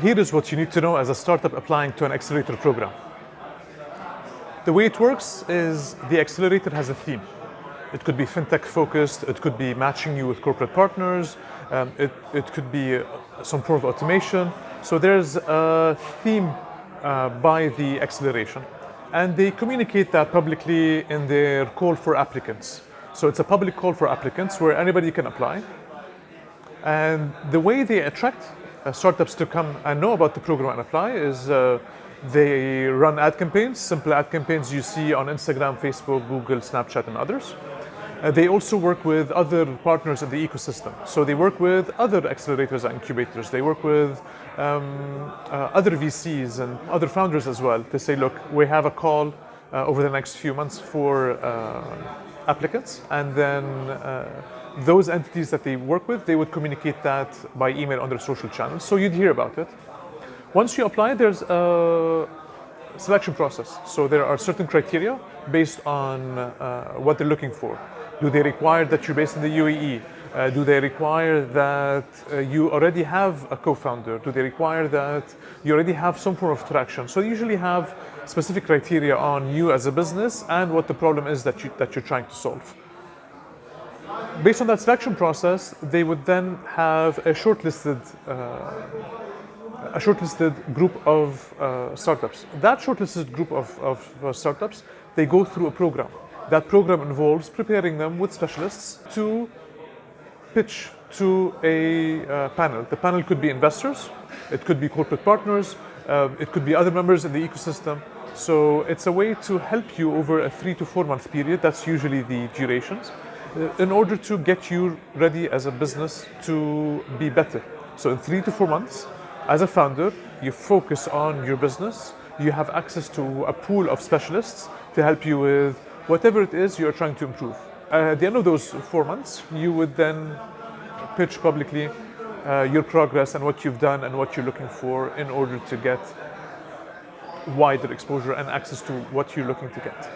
here is what you need to know as a startup applying to an accelerator program. The way it works is the accelerator has a theme. It could be fintech focused, it could be matching you with corporate partners, um, it, it could be uh, some form of automation. So there's a theme uh, by the acceleration. And they communicate that publicly in their call for applicants. So it's a public call for applicants where anybody can apply. And the way they attract startups to come and know about the program and apply is uh, they run ad campaigns, simple ad campaigns you see on Instagram, Facebook, Google, Snapchat, and others. Uh, they also work with other partners in the ecosystem. So they work with other accelerators and incubators. They work with um, uh, other VCs and other founders as well to say, look, we have a call uh, over the next few months for uh, applicants. And then uh, those entities that they work with, they would communicate that by email on their social channels. So you'd hear about it. Once you apply, there's a selection process. So there are certain criteria based on uh, what they're looking for. Do they require that you're based in the UAE? Uh, do they require that uh, you already have a co-founder? Do they require that you already have some form of traction? So you usually have specific criteria on you as a business and what the problem is that, you, that you're trying to solve. Based on that selection process, they would then have a shortlisted uh, a shortlisted group of uh, startups. That shortlisted group of, of uh, startups, they go through a program. That program involves preparing them with specialists to pitch to a uh, panel. The panel could be investors, it could be corporate partners, uh, it could be other members in the ecosystem. So it's a way to help you over a three to four month period, that's usually the durations, in order to get you ready as a business to be better. So in three to four months, as a founder, you focus on your business, you have access to a pool of specialists to help you with whatever it is you're trying to improve. Uh, at the end of those four months, you would then pitch publicly uh, your progress and what you've done and what you're looking for in order to get wider exposure and access to what you're looking to get.